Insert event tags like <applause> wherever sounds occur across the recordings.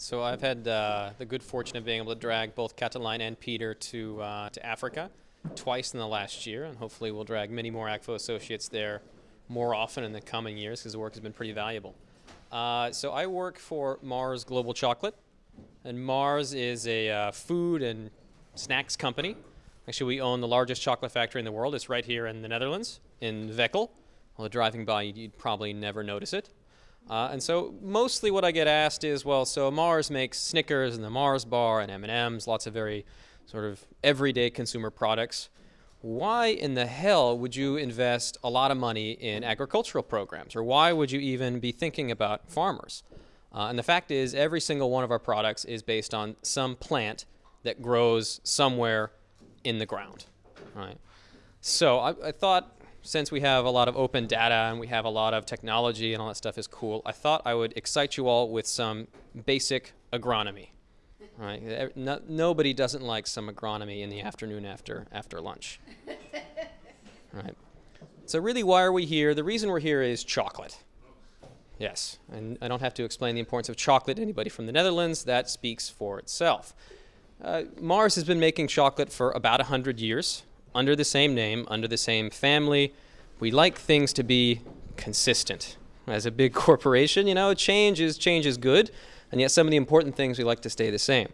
So I've had uh, the good fortune of being able to drag both Cataline and Peter to uh, to Africa twice in the last year, and hopefully we'll drag many more Akvo associates there more often in the coming years because the work has been pretty valuable. Uh, so I work for Mars Global Chocolate, and Mars is a uh, food and snacks company. Actually, we own the largest chocolate factory in the world. It's right here in the Netherlands, in Veghel. Although driving by, you'd probably never notice it. Uh, and so mostly what I get asked is, well, so Mars makes Snickers and the Mars bar and M&Ms, lots of very sort of everyday consumer products. Why in the hell would you invest a lot of money in agricultural programs? Or why would you even be thinking about farmers? Uh, and the fact is, every single one of our products is based on some plant that grows somewhere in the ground, right? So I, I thought since we have a lot of open data and we have a lot of technology and all that stuff is cool, I thought I would excite you all with some basic agronomy. Right? No, nobody doesn't like some agronomy in the afternoon after after lunch. <laughs> right? So really, why are we here? The reason we're here is chocolate. Yes, and I don't have to explain the importance of chocolate to anybody from the Netherlands. That speaks for itself. Uh, Mars has been making chocolate for about 100 years under the same name, under the same family. We like things to be consistent. As a big <laughs> corporation, you know, change is, change is good, and yet some of the important things we like to stay the same.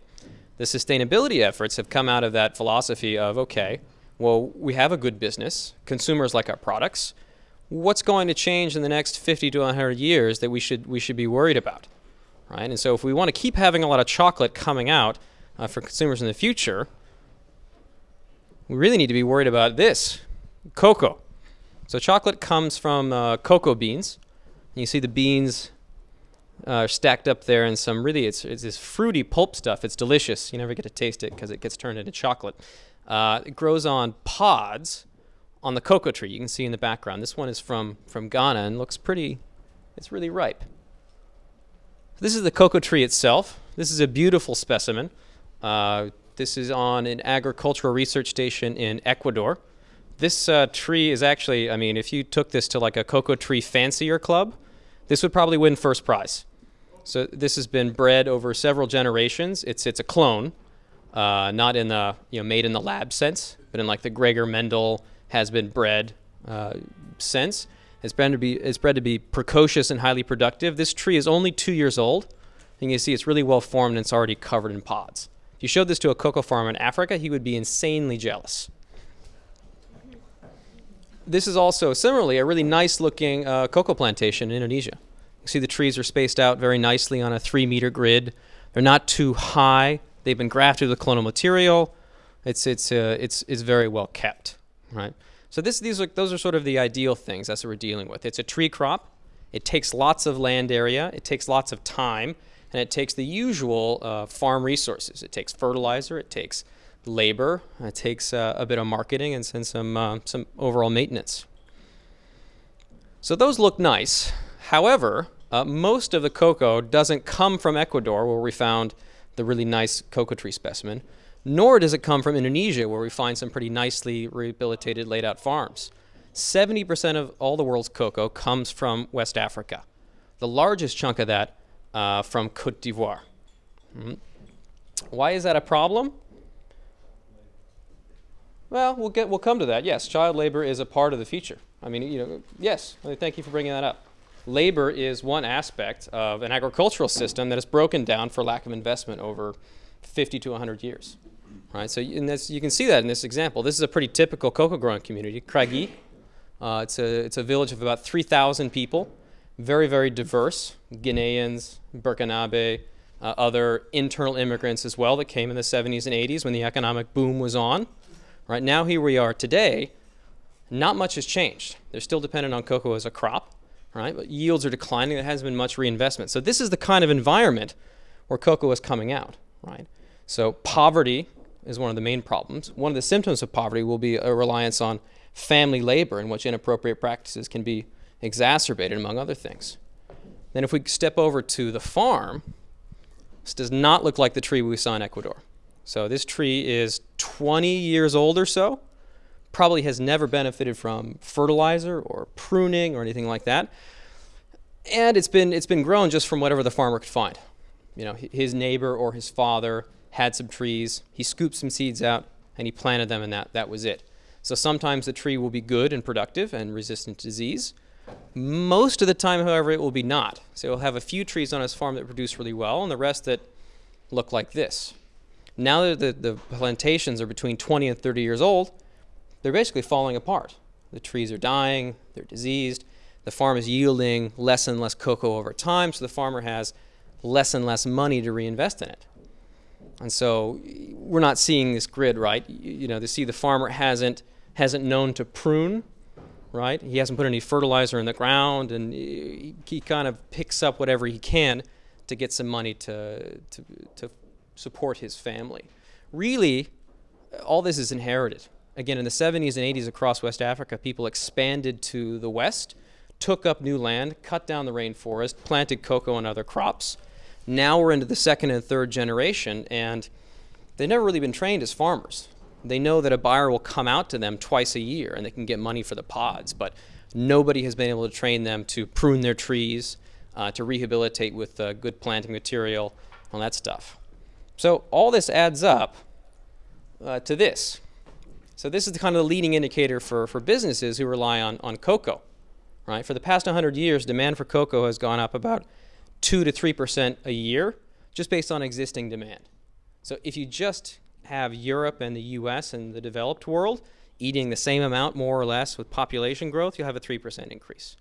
The sustainability efforts have come out of that philosophy of, okay, well, we have a good business, consumers like our products. What's going to change in the next 50 to 100 years that we should, we should be worried about? Right? And so if we want to keep having a lot of chocolate coming out uh, for consumers in the future, we really need to be worried about this, cocoa. So chocolate comes from uh, cocoa beans. You see the beans uh, stacked up there in some really, it's, it's this fruity pulp stuff. It's delicious. You never get to taste it because it gets turned into chocolate. Uh, it grows on pods on the cocoa tree. You can see in the background. This one is from, from Ghana and looks pretty, it's really ripe. This is the cocoa tree itself. This is a beautiful specimen. Uh, this is on an agricultural research station in Ecuador. This uh, tree is actually, I mean, if you took this to like a cocoa tree fancier club, this would probably win first prize. So this has been bred over several generations. It's it's a clone, uh, not in the you know made in the lab sense, but in like the Gregor Mendel has been bred uh, sense. It's bred to be it's bred to be precocious and highly productive. This tree is only two years old. And you can see it's really well formed and it's already covered in pods you showed this to a cocoa farmer in Africa, he would be insanely jealous. This is also similarly a really nice looking uh, cocoa plantation in Indonesia. You see the trees are spaced out very nicely on a three meter grid. They're not too high. They've been grafted with clonal material. It's, it's, uh, it's, it's very well kept, right? So this, these are, those are sort of the ideal things. That's what we're dealing with. It's a tree crop. It takes lots of land area. It takes lots of time and it takes the usual uh, farm resources. It takes fertilizer, it takes labor, it takes uh, a bit of marketing and some, uh, some overall maintenance. So those look nice. However, uh, most of the cocoa doesn't come from Ecuador where we found the really nice cocoa tree specimen, nor does it come from Indonesia where we find some pretty nicely rehabilitated laid out farms. 70% of all the world's cocoa comes from West Africa. The largest chunk of that uh, from Cote d'Ivoire. Mm. Why is that a problem? Well, we'll get we'll come to that. Yes, child labor is a part of the future. I mean, you know, yes. Thank you for bringing that up. Labor is one aspect of an agricultural system that is broken down for lack of investment over 50 to 100 years. Right. So in this, you can see that in this example. This is a pretty typical cocoa growing community, Craggy. Uh, it's a it's a village of about 3,000 people very, very diverse Guineans, Burkinabe, uh, other internal immigrants as well that came in the 70s and 80s when the economic boom was on. Right now, here we are today. Not much has changed. They're still dependent on cocoa as a crop, right? But yields are declining. There hasn't been much reinvestment. So this is the kind of environment where cocoa is coming out, right? So poverty is one of the main problems. One of the symptoms of poverty will be a reliance on family labor in which inappropriate practices can be exacerbated, among other things. Then if we step over to the farm, this does not look like the tree we saw in Ecuador. So this tree is 20 years old or so, probably has never benefited from fertilizer or pruning or anything like that. And it's been, it's been grown just from whatever the farmer could find. you know, his neighbor or his father had some trees, he scooped some seeds out, and he planted them, and that, that was it. So sometimes the tree will be good and productive and resistant to disease. Most of the time, however, it will be not. So he'll have a few trees on his farm that produce really well, and the rest that look like this. Now that the, the plantations are between 20 and 30 years old, they're basically falling apart. The trees are dying, they're diseased, the farm is yielding less and less cocoa over time, so the farmer has less and less money to reinvest in it. And so we're not seeing this grid, right? You, you know, to see the farmer hasn't hasn't known to prune, right? He hasn't put any fertilizer in the ground, and he, kind of picks up whatever he can to get some money to, to, to support his family. Really, all this is inherited. Again, in the 70s and 80s across West Africa, people expanded to the west, took up new land, cut down the rainforest, planted cocoa and other crops. Now we're into the second and third generation, and they've never really been trained as farmers. They know that a buyer will come out to them twice a year and they can get money for the pods, but nobody has been able to train them to prune their trees, uh, to rehabilitate with uh, good planting material, all that stuff. So all this adds up uh, to this. So this is the kind of the leading indicator for, for businesses who rely on, on cocoa. Right? For the past 100 years, demand for cocoa has gone up about 2 to 3% a year, just based on existing demand. So if you just have Europe and the US and the developed world eating the same amount more or less with population growth, you'll have a 3% increase.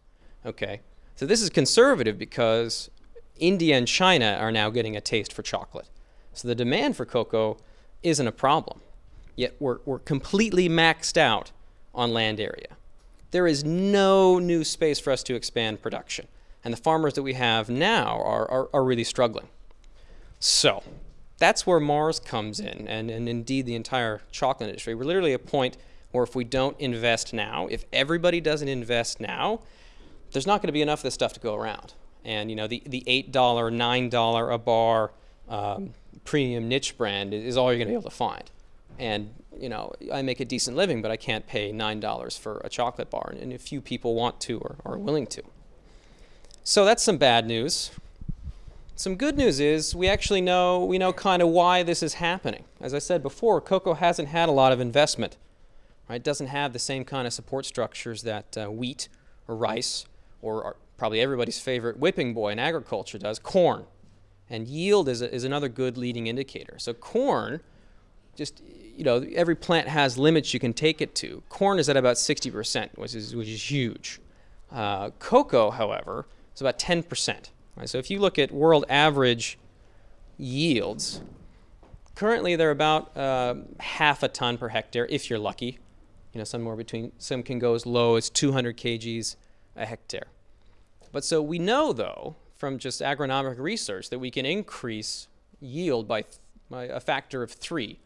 Okay, so this is conservative because India and China are now getting a taste for chocolate. So the demand for cocoa isn't a problem. Yet we're, we're completely maxed out on land area. There is no new space for us to expand production. And the farmers that we have now are, are, are really struggling. So that's where Mars comes in, and, and indeed the entire chocolate industry. We're literally at a point where if we don't invest now, if everybody doesn't invest now, there's not going to be enough of this stuff to go around. And you know, the, the $8, $9 a bar um, premium niche brand is all you're going to be able to find. And you know, I make a decent living, but I can't pay $9 for a chocolate bar, and a few people want to or are willing to. So that's some bad news. Some good news is we actually know, we know kind of why this is happening. As I said before, cocoa hasn't had a lot of investment. Right? It doesn't have the same kind of support structures that uh, wheat or rice or probably everybody's favorite whipping boy in agriculture does, corn. And yield is, a, is another good leading indicator. So corn, just, you know, every plant has limits you can take it to. Corn is at about 60%, which is, which is huge. Uh, cocoa, however, is about 10%. Right? So if you look at world average yields, currently they're about uh, half a ton per hectare if you're lucky. You know, somewhere between, some can go as low as 200 kgs a hectare. But so we know, though, from just agronomic research, that we can increase yield by, by a factor of three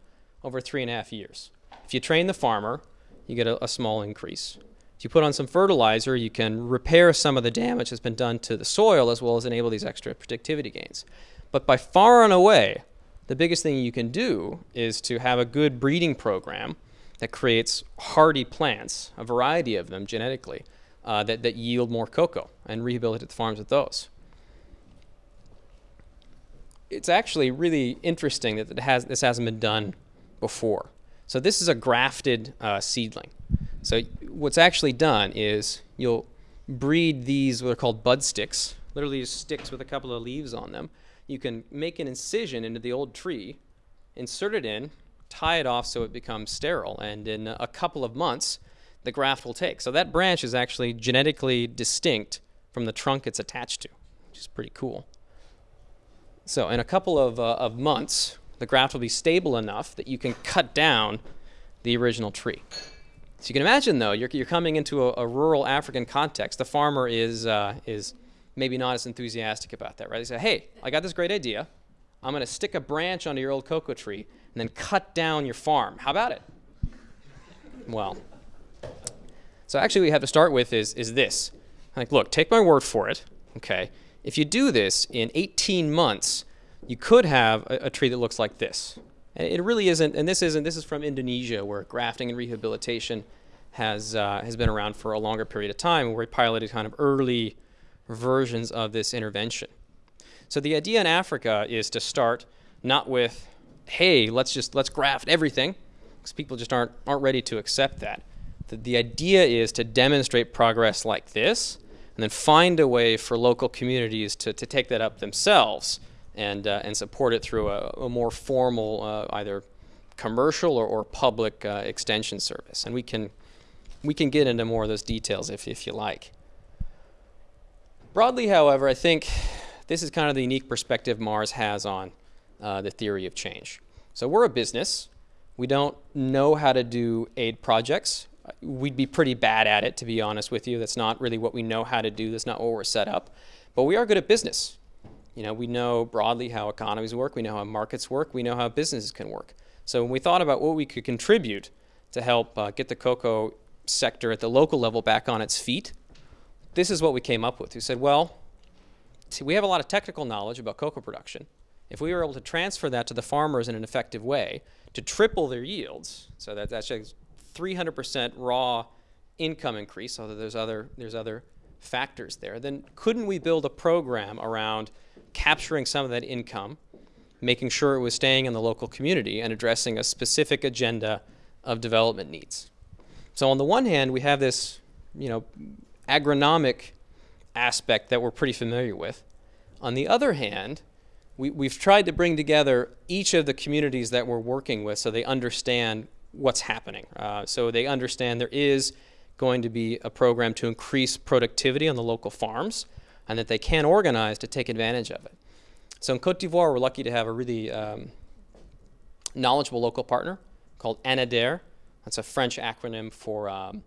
over three and a half years. If you train the farmer, you get a, a small increase. If you put on some fertilizer, you can repair some of the damage that's been done to the soil as well as enable these extra productivity gains. But by far and away, the biggest thing you can do is to have a good breeding program that creates hardy plants, a variety of them genetically, uh, that, that yield more cocoa and rehabilitate the farms with those. It's actually really interesting that it has, this hasn't been done before. So this is a grafted uh, seedling. So what's actually done is you'll breed these what are called bud sticks, literally just sticks with a couple of leaves on them. You can make an incision into the old tree, insert it in, tie it off so it becomes sterile, and in a couple of months, the graft will take. So that branch is actually genetically distinct from the trunk it's attached to, which is pretty cool. So in a couple of, uh, of months, the graft will be stable enough that you can cut down the original tree. So you can imagine, though, you're, you're coming into a, a rural African context. The farmer is, uh, is maybe not as enthusiastic about that, right? They say, hey, I got this great idea. I'm going to stick a branch onto your old cocoa tree and then cut down your farm. How about it? Well, so actually what we have to start with is, is this. Like, look, take my word for it, okay? If you do this in 18 months, you could have a, a tree that looks like this. It really isn't, and this isn't, this is from Indonesia where grafting and rehabilitation has, uh, has been around for a longer period of time where we piloted kind of early versions of this intervention. So the idea in Africa is to start not with, hey, let's just let's graft everything, because people just aren't aren't ready to accept that. The, the idea is to demonstrate progress like this, and then find a way for local communities to, to take that up themselves and uh, and support it through a, a more formal uh, either commercial or, or public uh, extension service. And we can we can get into more of those details if if you like. Broadly, however, I think this is kind of the unique perspective Mars has on uh, the theory of change. So we're a business. We don't know how to do aid projects. We'd be pretty bad at it, to be honest with you. That's not really what we know how to do. That's not what we're set up. But we are good at business. You know, we know broadly how economies work. We know how markets work. We know how businesses can work. So when we thought about what we could contribute to help uh, get the cocoa sector at the local level back on its feet, this is what we came up with. We said, well, we have a lot of technical knowledge about cocoa production. If we were able to transfer that to the farmers in an effective way to triple their yields, so that, that's 300% raw income increase, although there's other, there's other factors there, then couldn't we build a program around capturing some of that income, making sure it was staying in the local community and addressing a specific agenda of development needs? So on the one hand, we have this, you know, agronomic aspect that we're pretty familiar with. On the other hand, we, we've tried to bring together each of the communities that we're working with so they understand what's happening. Uh, so they understand there is going to be a program to increase productivity on the local farms and that they can organize to take advantage of it. So in Cote d'Ivoire, we're lucky to have a really um, knowledgeable local partner called ANADER. That's a French acronym for um,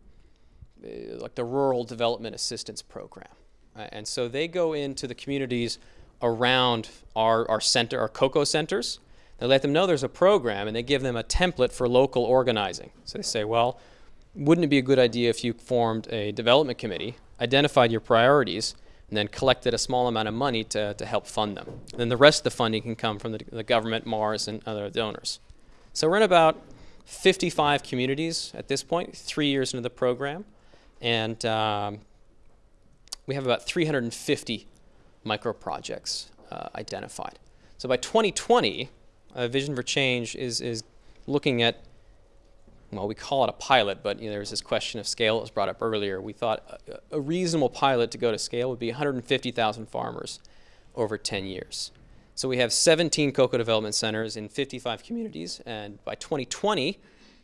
uh, like the Rural Development Assistance Program. Uh, and so they go into the communities around our, our center, our cocoa centers. They let them know there's a program and they give them a template for local organizing. So they say, well, wouldn't it be a good idea if you formed a development committee, identified your priorities, and then collected a small amount of money to, to help fund them? And then the rest of the funding can come from the, the government, Mars, and other donors. So we're in about 55 communities at this point, three years into the program. And um, we have about 350 micro projects uh, identified. So by 2020, uh, Vision for Change is, is looking at, well, we call it a pilot, but you know, there's this question of scale that was brought up earlier. We thought a, a reasonable pilot to go to scale would be 150,000 farmers over 10 years. So we have 17 cocoa development centers in 55 communities, and by 2020,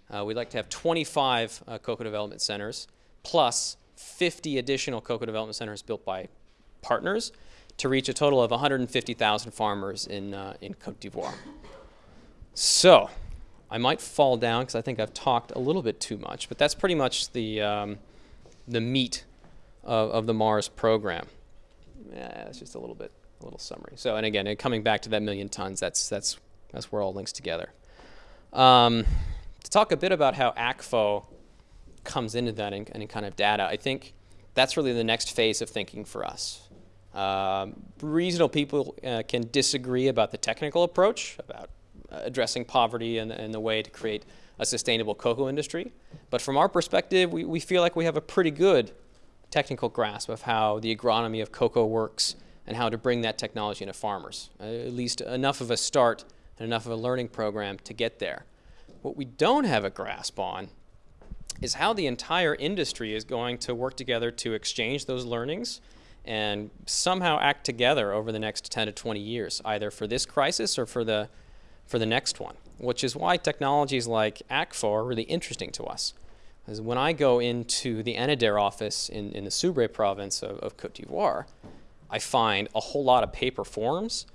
uh, we'd like to have 25 uh, cocoa development centers plus 50 additional cocoa development centers built by partners to reach a total of 150,000 farmers in, uh, in Cote d'Ivoire. So, I might fall down because I think I've talked a little bit too much, but that's pretty much the, um, the meat of, of, the Mars program. Yeah, it's just a little bit, a little summary. So, and again, coming back to that million tons, that's, that's, that's where all links together. Um, to talk a bit about how Akvo comes into that and, and kind of data, I think that's really the next phase of thinking for us. Um, reasonable people uh, can disagree about the technical approach, about addressing poverty and, and, the way to create a sustainable cocoa industry. But from our perspective, we, we feel like we have a pretty good technical grasp of how the agronomy of cocoa works and how to bring that technology into farmers. Uh, at least enough of a start and enough of a learning program to get there. What we don't have a grasp on is how the entire industry is going to work together to exchange those learnings and somehow act together over the next 10 to 20 years, either for this crisis or for the, for the next one, which is why technologies like Akvo are really interesting to us. Because when I go into the ANADER office in, in the Soubré province of, of Cote d'Ivoire, I find a whole lot of paper forms,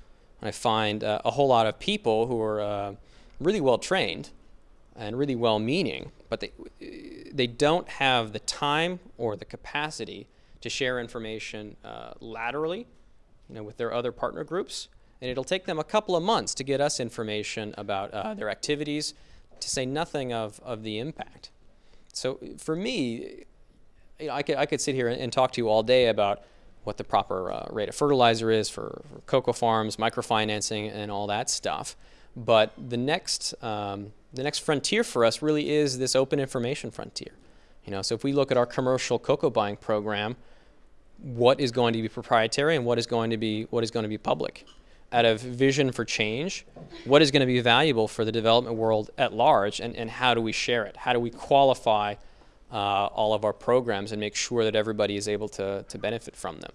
and I find uh, a whole lot of people who are uh, really well trained and really well meaning, but they, they don't have the time or the capacity to share information uh, laterally you know, with their other partner groups. And it'll take them a couple of months to get us information about uh, their activities, to say nothing of, of the impact. So for me, you know, I, could, I could sit here and, talk to you all day about what the proper uh, rate of fertilizer is for, for, cocoa farms, microfinancing, and all that stuff. But the next um, the next frontier for us really is this open information frontier. You know, so if we look at our commercial cocoa buying program, what is going to be proprietary and what is going to be what is going to be public. Out of vision for change, what is going to be valuable for the development world at large, and, and how do we share it? How do we qualify uh, all of our programs and make sure that everybody is able to, to benefit from them?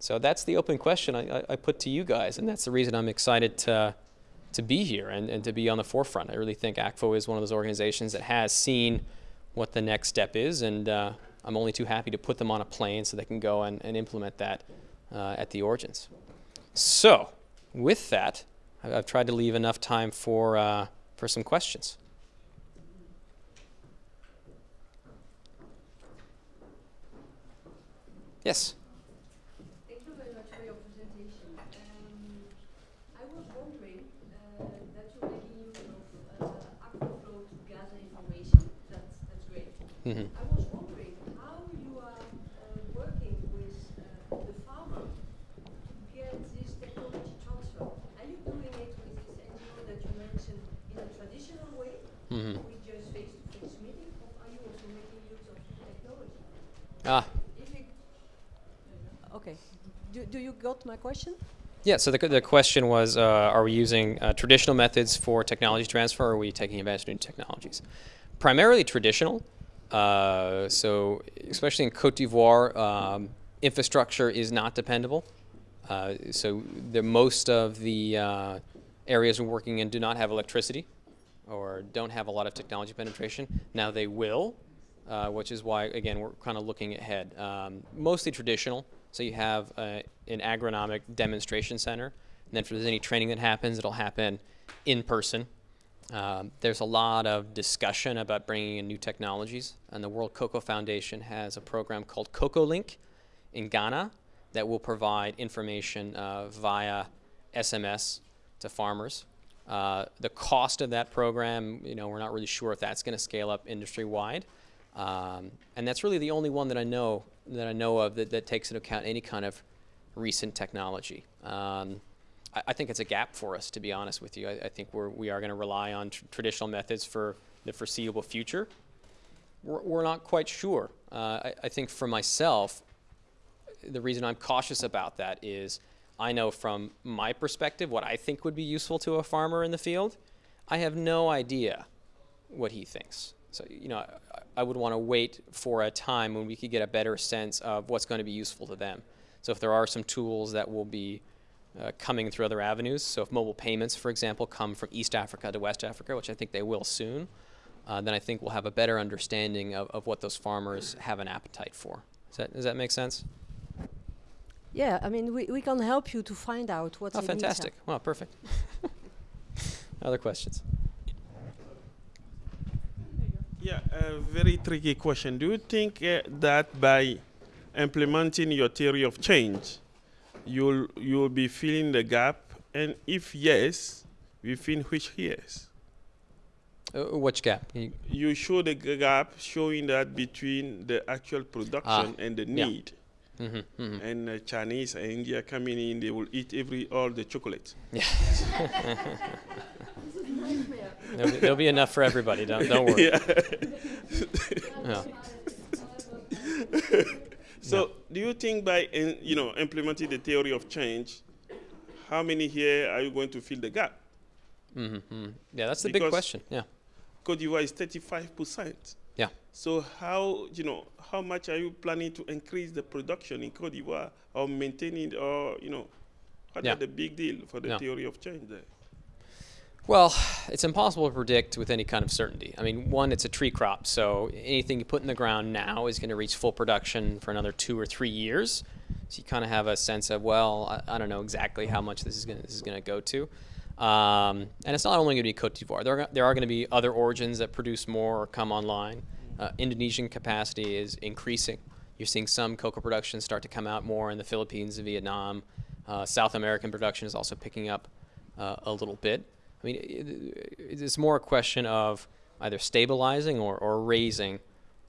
So that's the open question I, I, put to you guys, and that's the reason I'm excited to, to be here and, and to be on the forefront. I really think Akvo is one of those organizations that has seen what the next step is, and uh, I'm only too happy to put them on a plane so they can go and, and implement that uh, at the origins. So, with that, I've tried to leave enough time for, uh, for some questions. Yes? thank you very much for Mm -hmm. I was wondering how you are uh, working with uh, the farmer to get this technology transfer. Are you doing it with this NGO that you mentioned in a traditional way, mm -hmm. with just face-to-face -face meeting, or are you also making use of technology? Ah. okay. You got my question? Yeah, so the, the question was, uh, are we using uh, traditional methods for technology transfer, or are we taking advantage of new technologies? Primarily traditional, uh, so especially in Cote d'Ivoire, um, infrastructure is not dependable. Uh, so the, most of the uh, areas we're working in do not have electricity or don't have a lot of technology penetration. Now they will, uh, which is why, again, we're kind of looking ahead. Um, mostly traditional. So you have uh, an agronomic demonstration center. And then if there's any training that happens, it'll happen in person um, there's a lot of discussion about bringing in new technologies, and the World Cocoa Foundation has a program called CocoaLink in Ghana that will provide information uh, via SMS to farmers. Uh, the cost of that program, you know, we're not really sure if that's going to scale up industry-wide, um, and that's really the only one that I know that I know of that, that takes into account any kind of recent technology. Um, I, I think it's a gap for us, to be honest with you. I, I think we're, we are going to rely on tr traditional methods for the foreseeable future. We're, we're not quite sure. Uh, I, I think for myself, the reason I'm cautious about that is I know from my perspective what I think would be useful to a farmer in the field. I have no idea what he thinks. So, you know, I, would want to wait for a time when we could get a better sense of what's going to be useful to them. So if there are some tools that will be uh, coming through other avenues. So if mobile payments, for example, come from East Africa to West Africa, which I think they will soon, uh, then I think we'll have a better understanding of, of what those farmers have an appetite for. Does that, does that make sense? Yeah, I mean, we, we can help you to find out what's Oh, fantastic. Well, perfect. <laughs> Other questions? Yeah, a very tricky question. Do you think uh, that by implementing your theory of change, you'll you'll be filling the gap, and if yes, within which years? Uh, which gap? You, you, show the gap showing that between the actual production ah, and the need. Yeah. Mm -hmm, mm -hmm. And uh, Chinese and India coming in, they will eat every all the chocolate. Yeah. <laughs> there'll, be, there'll, be, enough for everybody. Don't don't worry. Yeah. yeah. <laughs> So, do you think by in, you know implementing the theory of change, how many here are you going to fill the gap? Mm -hmm. Yeah, that's the because big question. Yeah. Cote d'Ivoire is 35 percent. Yeah. So how you know how much are you planning to increase the production in Cote d'Ivoire or maintaining or you know what yeah. the big deal for the yeah. theory of change there? Well, it's impossible to predict with any kind of certainty. I mean, one, it's a tree crop, so anything you put in the ground now is going to reach full production for another two or three years. So you kind of have a sense of, well, I, I don't know exactly how much this is going this is going to go to. Um, and it's not only going to be Cote d'Ivoire. There are, there are going to be other origins that produce more or come online. Uh, Indonesian capacity is increasing. You're seeing some cocoa production start to come out more in the Philippines and Vietnam. Uh, South American production is also picking up uh, a little bit. I mean, it's more a question of either stabilizing or, or raising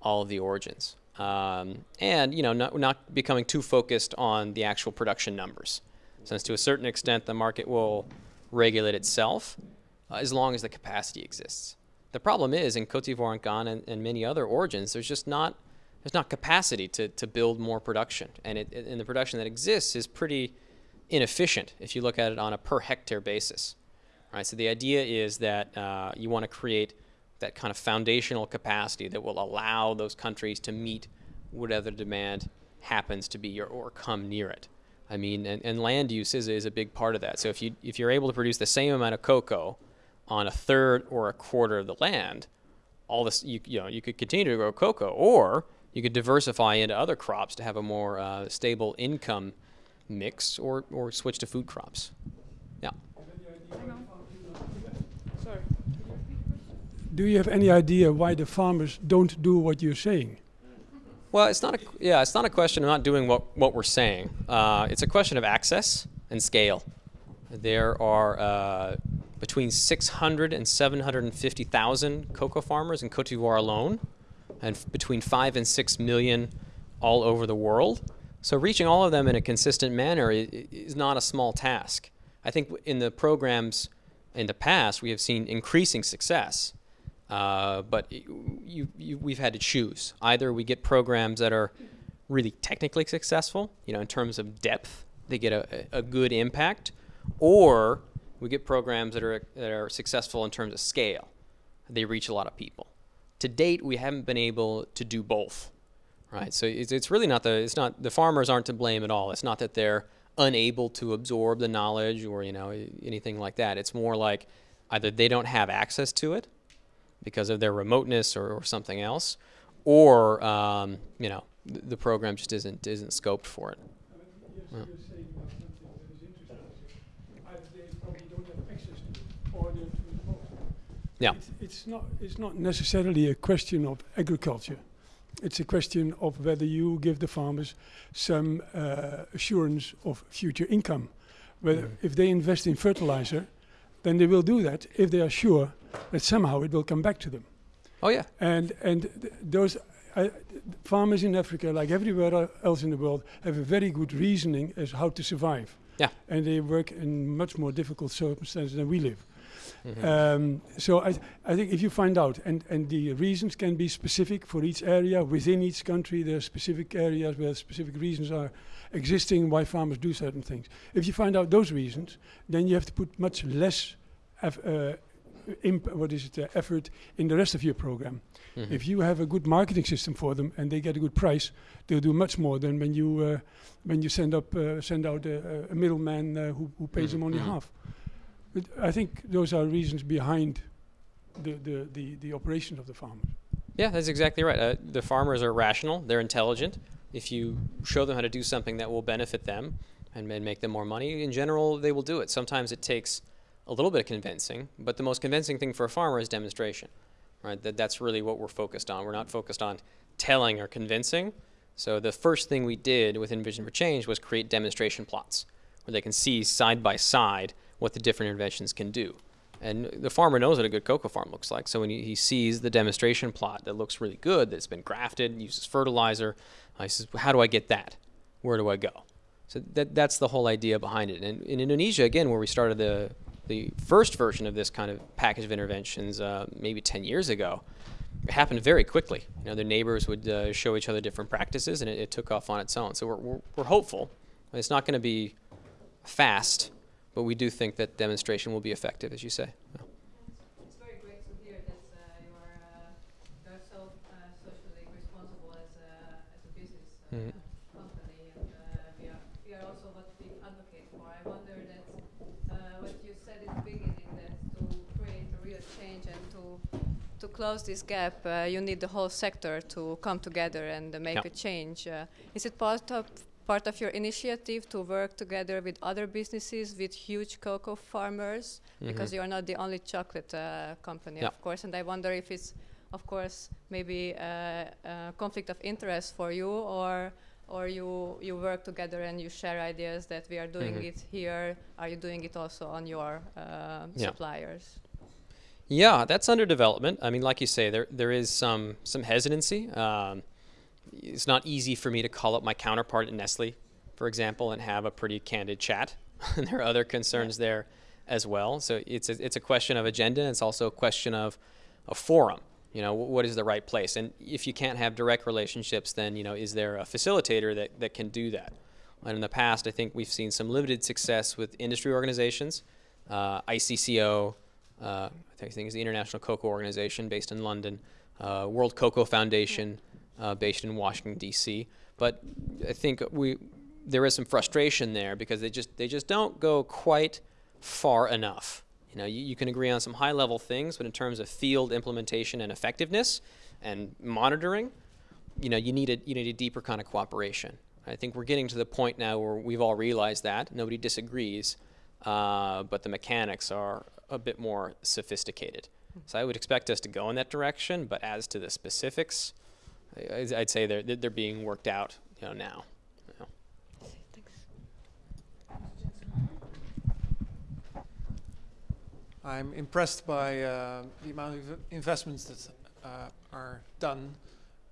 all of the origins. Um, and, you know, not, not becoming too focused on the actual production numbers. Since to a certain extent the market will regulate itself uh, as long as the capacity exists. The problem is in Cote d'Ivoire and Ghana and, and, many other origins, there's just not there's not capacity to, to build more production, and it, and the production that exists is pretty inefficient if you look at it on a per hectare basis. Right. So the idea is that uh, you want to create that kind of foundational capacity that will allow those countries to meet whatever demand happens to be or, or come near it. I mean, and, and land use is, is a big part of that. So if you if you're able to produce the same amount of cocoa on a third or a quarter of the land, all this you, you know you could continue to grow cocoa, or you could diversify into other crops to have a more uh, stable income mix, or or switch to food crops. Yeah. Do you have any idea why the farmers don't do what you're saying? Well, it's not a yeah, it's not a question of not doing what what we're saying. Uh, it's a question of access and scale. There are uh, between 600 and 750,000 cocoa farmers in Cote d'Ivoire alone, and between five and six million all over the world. So reaching all of them in a consistent manner is, is not a small task. I think in the programs in the past we have seen increasing success. Uh, but you, you, we've had to choose. Either we get programs that are really technically successful, you know, in terms of depth, they get a, a good impact, or we get programs that are that are successful in terms of scale. They reach a lot of people. To date, we haven't been able to do both, right? So it's, it's really not the it's not the farmers aren't to blame at all. It's not that they're unable to absorb the knowledge or you know anything like that. It's more like either they don't have access to it because of their remoteness or, or something else, or um, you know the, the program just isn't isn't scoped for it. Yeah. you're saying about something that is interesting. Either they probably don't have access to it, or they're too remote. Yeah. It's, it's not. It's not necessarily a question of agriculture. It's a question of whether you give the farmers some uh, assurance of future income. Whether Mhm. if they invest in fertilizer, then they will do that if they are sure that somehow it will come back to them. Oh yeah. And and th- those uh, farmers in Africa, like everywhere else in the world, have a very good reasoning as how to survive. Yeah. And they work in much more difficult circumstances than we live. Mhm. Um, so I, I think if you find out, and, and the reasons can be specific for each area within each country, there are specific areas where specific reasons are existing why farmers do certain things. If you find out those reasons, then you have to put much less uh, what is it, uh, effort in the rest of your program. Mhm. If you have a good marketing system for them and they get a good price, they'll do much more than when you uh, when you send up uh, send out a, a middleman uh, who, who pays Mhm, them only mhm. half. But I think those are reasons behind the, the, the, the operations of the farmers. Yeah, that's exactly right. Uh, the farmers are rational, they're intelligent. If you show them how to do something that will benefit them and, and make them more money, in general, they will do it. Sometimes it takes a little bit of convincing, but the most convincing thing for a farmer is demonstration. Right? That, that's really what we're focused on. We're not focused on telling or convincing. So the first thing we did with Envision for Change was create demonstration plots where they can see side by side what the different interventions can do. And the farmer knows what a good cocoa farm looks like. So when he, sees the demonstration plot that looks really good, that's been grafted, uses fertilizer, uh, he says, "How do I get that? Where do I go?" So that that's the whole idea behind it. And in Indonesia, again, where we started the the first version of this kind of package of interventions, uh, maybe 10 years ago, it happened very quickly. You know, their neighbors would uh, show each other different practices, and it, it took off on its own. So we're we're, we're hopeful. It's not going to be fast, but we do think that demonstration will be effective, as you say. Yeah. It's very great to hear that uh, you are uh, you are so uh, socially responsible as a as a business uh, Mhm. company, and uh, we are we are also what we advocate for. I wonder that uh, what you said in the beginning that to create a real change and to to close this gap, uh, you need the whole sector to come together and uh, make Yeah. a change. Uh, is it part of part of your initiative to work together with other businesses, with huge cocoa farmers? because Mhm. you are not the only chocolate uh, company, Yeah. of course. And I wonder if it's, of course, maybe a, a conflict of interest for you, or or you you work together and you share ideas that we are doing Mhm. it here. Are you doing it also on your uh, Yeah. suppliers? Yeah, that's under development. I mean, like you say, there there is some some hesitancy. Um, it's not easy for me to call up my counterpart at Nestle, for example, and have a pretty candid chat. and <laughs> there are other concerns there as well. So it's a, it's a question of agenda. It's also a question of a forum. You know, what is the right place? And if you can't have direct relationships, then you know, is there a facilitator that, that can do that? And in the past, I think we've seen some limited success with industry organizations, uh, ICCO, uh, I think it's the International Cocoa Organization based in London, uh, World Cocoa Foundation uh, based in Washington D.C. But I think we there is some frustration there because they just they just don't go quite far enough. You know, you, you can agree on some high level things, but in terms of field implementation and effectiveness and monitoring, you know, you need a you need a deeper kind of cooperation. I think we're getting to the point now where we've all realized that nobody disagrees, uh, but the mechanics are a bit more sophisticated. So I would expect us to go in that direction, but as to the specifics, I- I'd say they're they're being worked out, you know, now. I'm impressed by uh, the amount of investments that uh, are done,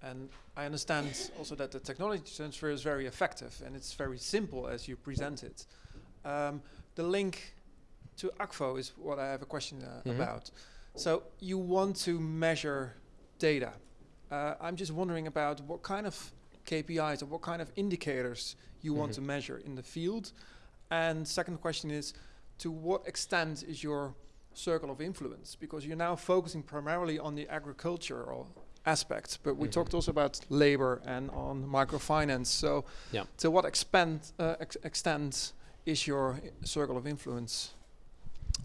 and I understand also that the technology transfer is very effective and it's very simple as you present it. Um, the link to Akvo is what I have a question uh, Mhm. about. So you want to measure data. Uh, I'm just wondering about what kind of KPIs or what kind of indicators you want Mhm. to measure in the field. And second question is, to what extent is your circle of influence? Because you're now focusing primarily on the agricultural aspect, but we Mhm. talked also about labor and on microfinance. So, Yeah. to what uh, ex- extent is your circle of influence?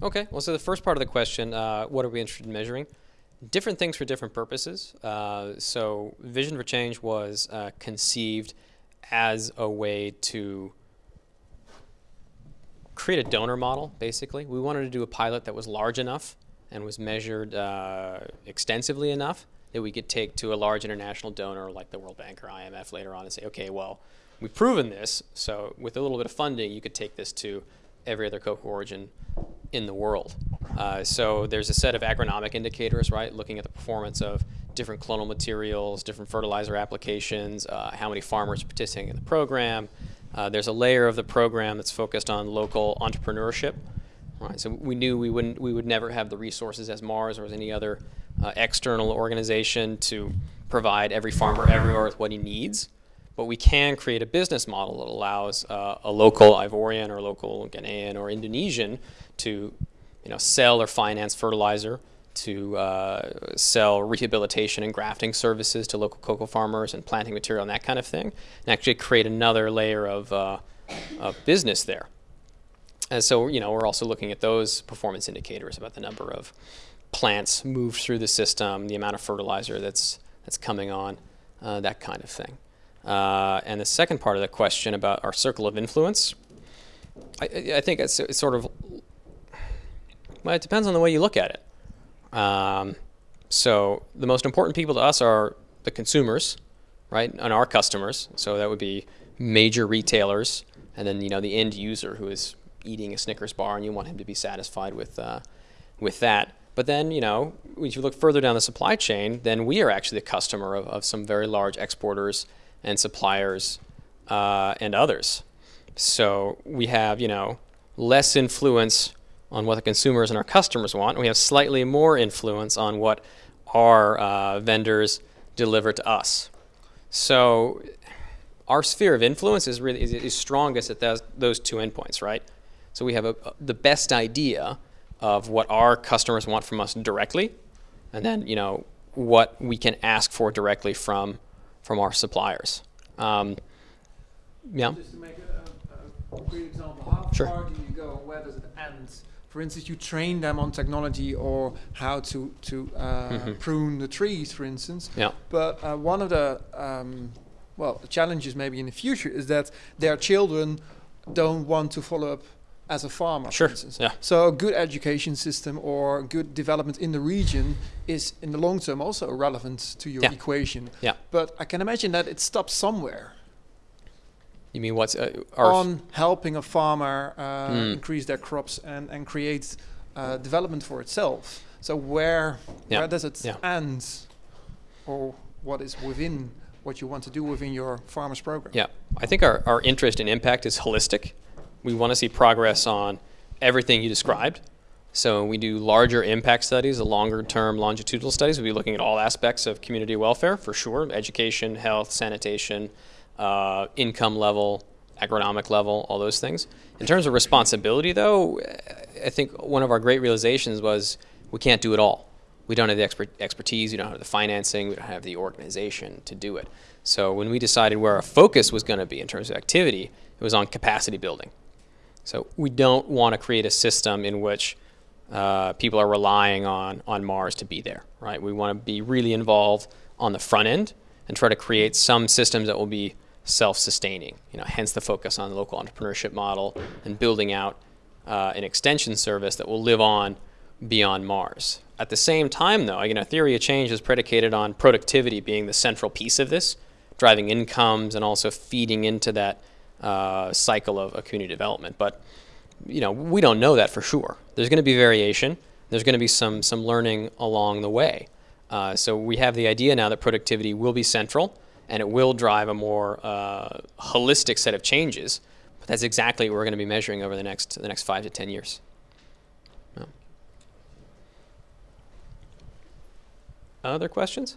Okay, well, so the first part of the question, uh, what are we interested in measuring? Different things for different purposes. Uh, so, Vision for Change was uh, conceived as a way to create a donor model, basically. We wanted to do a pilot that was large enough and was measured uh, extensively enough that we could take to a large international donor like the World Bank or IMF later on and say, okay, well, we've proven this, so with a little bit of funding, you could take this to every other cocoa origin in the world. Uh, so there's a set of agronomic indicators, right? Looking at the performance of different clonal materials, different fertilizer applications, uh, how many farmers are participating in the program. Uh, there's a layer of the program that's focused on local entrepreneurship. Right, so we knew we wouldn't, we would never have the resources as Mars or as any other uh, external organization to provide every farmer everywhere with what he needs but we can create a business model that allows uh, a local Ivorian or local Ghanaian or Indonesian to, you know, sell or finance fertilizer, to uh, sell rehabilitation and grafting services to local cocoa farmers and planting material and that kind of thing, and actually create another layer of, uh, of business there. And so, you know, we're also looking at those performance indicators about the number of plants moved through the system, the amount of fertilizer that's that's coming on, uh, that kind of thing. Uh, and the second part of the question about our circle of influence, I, I- think it's, it's sort of, well, it depends on the way you look at it. Um, so the most important people to us are the consumers, right, and our customers. So that would be major retailers, and then you know the end user who is eating a Snickers bar, and you want him to be satisfied with uh, with that. But then, you know, if you look further down the supply chain, then we are actually the customer of, of some very large exporters and suppliers uh, and others. So we have, you know, less influence on what the consumers and our customers want. We have slightly more influence on what our uh, vendors deliver to us. So our sphere of influence is really is, is strongest at those, those two endpoints, right? So we have a, the best idea of what our customers want from us directly, and then you know what we can ask for directly from from our suppliers. Um, yeah. Just to make a, a, a great example, how Sure. far do you go? Where does it end? For instance, you train them on technology or how to to uh, Mhm. prune the trees, for instance. Yeah. But uh, one of the um, well the challenges maybe in the future is that their children don't want to follow up as a farmer, Sure. for instance. Yeah. So a good education system or good development in the region is in the long term also relevant to your Yeah. equation. Yeah. But I can imagine that it stops somewhere You mean what's uh, our on helping a farmer uh, Mm. increase their crops and, and create uh, development for itself. So where Yeah. where does it Yeah. end, or what is within what you want to do within your farmers program? Yeah, I think our, our interest in impact is holistic. We want to see progress on everything you described. So we do larger impact studies, the longer term longitudinal studies, we'll be looking at all aspects of community welfare for sure, education, health, sanitation, uh, income level, agronomic level, all those things. In terms of responsibility though, I think one of our great realizations was we can't do it all. We don't have the expert expertise, we don't have the financing, we don't have the organization to do it. So when we decided where our focus was going to be in terms of activity, it was on capacity building. So we don't want to create a system in which uh, people are relying on on Mars to be there, right? We want to be really involved on the front end and try to create some systems that will be self-sustaining. You know, hence the focus on the local entrepreneurship model and building out uh, an extension service that will live on beyond Mars. At the same time, though, again, a theory of change is predicated on productivity being the central piece of this, driving incomes and also feeding into that uh, cycle of, community development. But you know, we don't know that for sure. There's going to be variation. There's going to be some some learning along the way. Uh, so we have the idea now that productivity will be central and it will drive a more uh, holistic set of changes. But that's exactly what we're going to be measuring over the next the next five to ten years. Other questions?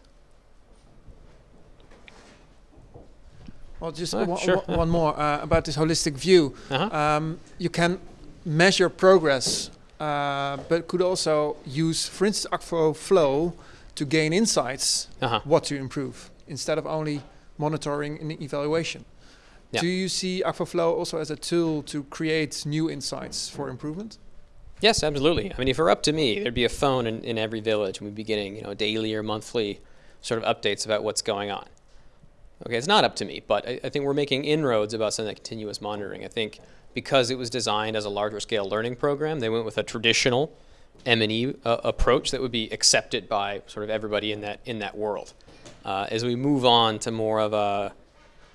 Well, just Ah, one, sure. one- more uh, about this holistic view. Uh-huh. Um, you can measure progress, uh, but could also use, for instance, Akvo Flow to gain insights Uh-huh. what to improve instead of only monitoring and evaluation. Yeah. Do you see Akvo Flow also as a tool to create new insights for improvement? Yes, absolutely. I mean, if it were up to me, there'd be a phone in, in every village, and we'd be getting you know daily or monthly sort of updates about what's going on. Okay, it's not up to me, but I, I think we're making inroads about some of that continuous monitoring. I think because it was designed as a larger scale learning program, they went with a traditional M&E uh, approach that would be accepted by sort of everybody in that in that world. Uh, as we move on to more of a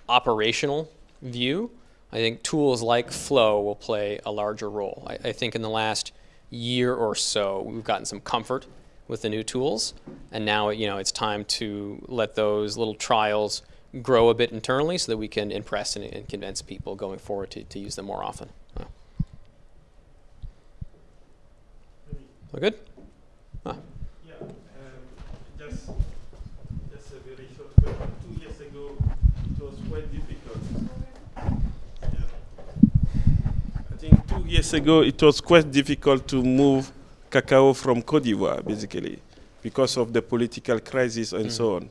operational view, I think tools like Flow will play a larger role. I, I think in the last year or so, we've gotten some comfort with the new tools, and now you know it's time to let those little trials grow a bit internally so that we can impress and, and convince people going forward to, to use them more often. Yeah. All good? Yeah, um, just, just a very short question. Two years ago, it was quite difficult. Yeah. I think two years ago, it was quite difficult to move cacao from Cote d'Ivoire, basically, because of the political crisis and so on.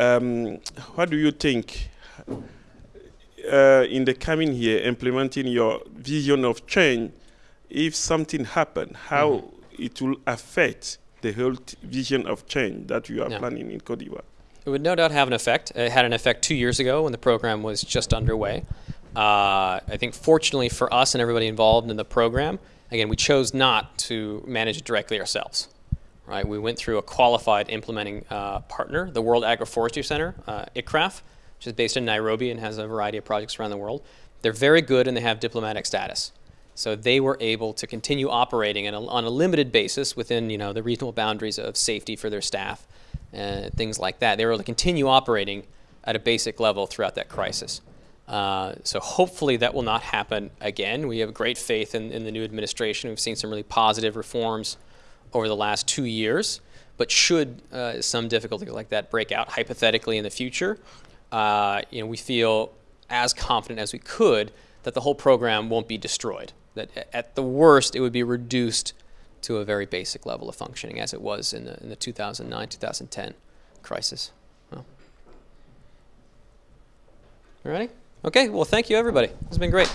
Um, what do you think? Uh, in the coming year, implementing your vision of change, if something happen, how it will affect the whole t- vision of change that you are Yeah. planning in Cote d'Ivoire. It would no doubt have an effect. It had an effect two years ago when the program was just underway. Uh, I think, fortunately for us and everybody involved in the program, again, we chose not to manage it directly ourselves. Right? We went through a qualified implementing uh, partner, the World Agroforestry Center, uh, ICRAF, which is based in Nairobi and has a variety of projects around the world. They're very good and they have diplomatic status. So they were able to continue operating a, on a limited basis within you know the reasonable boundaries of safety for their staff and things like that. They were able to continue operating at a basic level throughout that crisis. Uh, so hopefully that will not happen again. We have great faith in, in the new administration. We've seen some really positive reforms over the last two years. But should uh, some difficulty like that break out hypothetically in the future, uh, you know, we feel as confident as we could that the whole program won't be destroyed. That at the worst, it would be reduced to a very basic level of functioning as it was in the, in the 2009 2010 crisis. Well. Okay, well, thank you, everybody. It's been great.